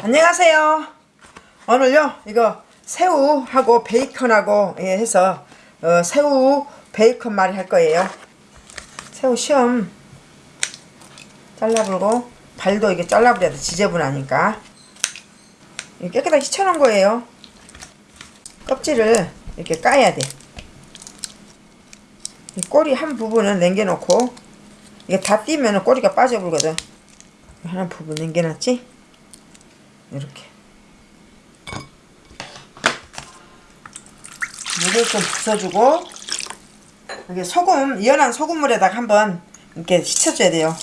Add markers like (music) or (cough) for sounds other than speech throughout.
안녕하세요. 오늘요 이거 새우하고 베이컨하고 예, 해서 어, 새우 베이컨 말이 할 거예요. 새우 시험 잘라불고 발도 이게 잘라버려야 돼 지저분하니까 깨끗하게 씻어놓은 거예요. 껍질을 이렇게 까야 돼. 이 꼬리 한 부분은 남겨놓고 이게 다 띄면 꼬리가 빠져버리거든. 하나 부분 남겨놨지? 이렇게 물을 좀 부숴주고 여기 소금 연한 소금물에다가 한번 이렇게 씻어줘야 돼요.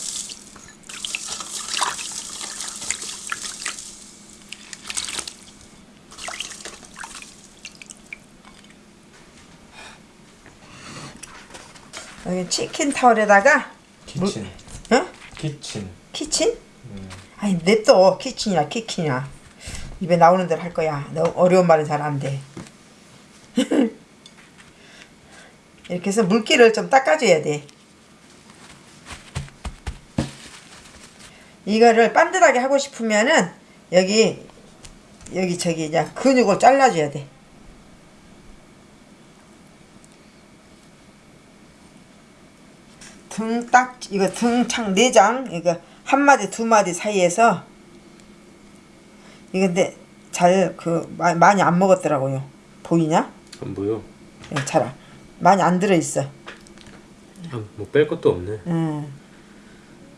여기 치킨 타월에다가 키친. 어? 키친. 키친? 아니 냅둬 키친이야 키친이야. 입에 나오는 대로 할 거야. 너무 어려운 말은 잘 안 돼. (laughs) 이렇게 해서 물기를 좀 닦아줘야 돼. 이거를 반듯하게 하고 싶으면은 여기 여기 저기 그냥 근육을 잘라줘야 돼. 등딱 이거 등창 내장 이거 한 마디 두 마디 사이에서 이거 근데 잘 그 많이 안 먹었더라고요 보이냐? 안 보여. 예, 잘 안- 많이 안 들어 있어. 아, 뭐뺄 것도 없네. 음.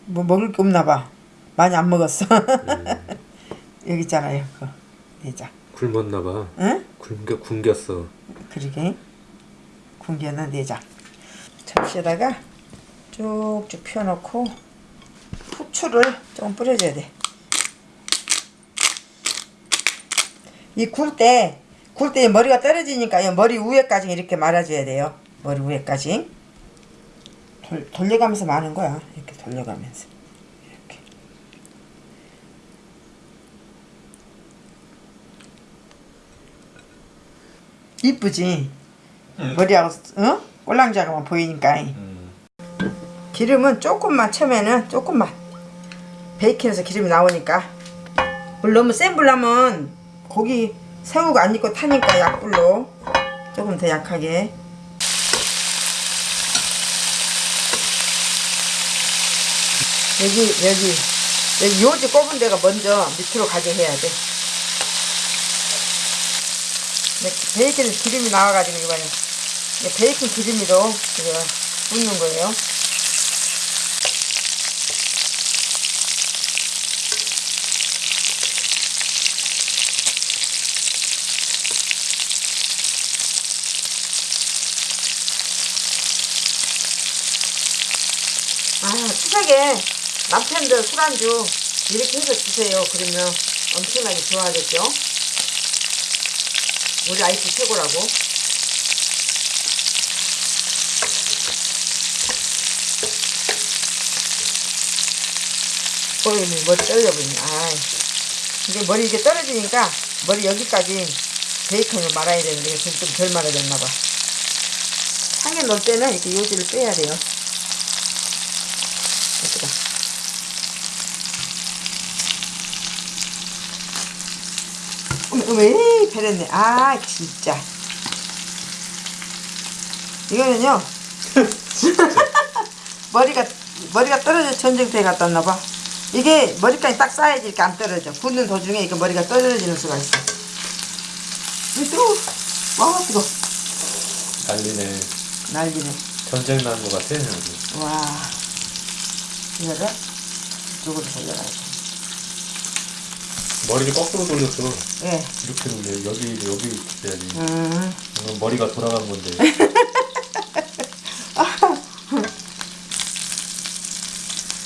뭐 먹을 게 없나 봐. 많이 안 먹었어. (laughs) 여기 있잖아요. 그 내장. 굶었나 봐. 응? 굶겨 굶겼어. 그러게. 군기는 내장. 접시에다가 쭉쭉 펴놓고 후추를 좀 뿌려줘야 돼. 이 굴 때, 굴 때 머리가 떨어지니까 머리 위에까지 이렇게 말아줘야 돼요. 머리 위에까지. 돌, 돌려가면서 마는 거야. 이렇게 돌려가면서. 이렇게. 이쁘지? 머리하고, 어? 꼴랑자가만 보이니까. 기름은 조금만 쳐면은 조금만 베이컨에서 기름이 나오니까. 물 너무 센 불 하면 고기 새우가 안 익고 타니까 약불로 조금 더 약하게. 여기 여기 여기 요지 꼽은 데가 먼저 밑으로 가게 해야 돼. 네, 베이컨에서 기름이 나와가지고 이거는. 이게 베이컨 기름으로 이거 굽는 거예요 아, 추석에 남편들 술안주 이렇게 해서 주세요. 그러면 엄청나게 좋아하겠죠? 우리 아이스 최고라고. 어이, 머리 떨려버리네. 아 이게 머리 이게 떨어지니까 머리 여기까지 베이컨을 말아야 되는데 지금 좀덜 말아졌나봐. 상에 넣을 때는 이렇게 요지를 빼야 돼요. 어머, 에이, 베렸네. 아, 진짜. 이거는요. (laughs) 머리가, 머리가 떨어져 전쟁터에 갔다 왔나 봐. 이게 머리까지 딱 쌓야지 이렇게 안 떨어져. 굽는 도중에 이거 머리가 떨어지는 수가 있어. 이 뜨거워. 와, 뜨거워. 난리네. 난리네. 전쟁 난 것 같아 여기. 와. 이거를 이쪽으로 돌려가야지. 머리를 거꾸로 돌렸어. 예. 이렇게 돌려. 여기 여기 돼야지. 음. 이건 머리가 돌아간 건데. (laughs)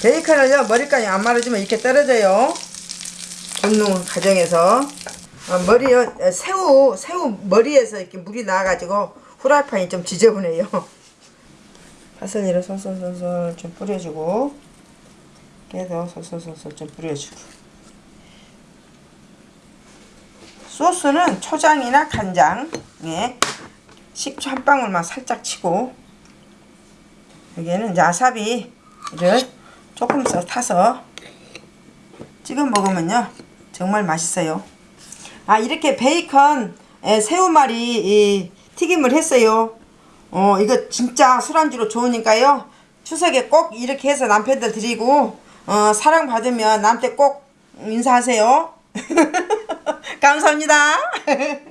베이컨을요 머리까지 안 말아주면 이렇게 떨어져요 굽는 과정에서 어, 머리요 어, 새우 새우 머리에서 이렇게 물이 나와가지고 후라이팬이 좀 지저분해요 (laughs) 파슬리를 솔솔솔솔 좀 뿌려주고 깨서 솔솔솔솔 좀 뿌려주고. 소스는 초장이나 간장에 식초 한 방울만 살짝 치고 여기에는 야사비를 조금 더 타서 찍어 먹으면요 정말 맛있어요. 아 이렇게 베이컨 새우말이 튀김을 했어요. 어 이거 진짜 술안주로 좋으니까요. 추석에 꼭 이렇게 해서 남편들 드리고 어, 사랑받으면 나한테 꼭 인사하세요. (laughs) 감사합니다. (laughs)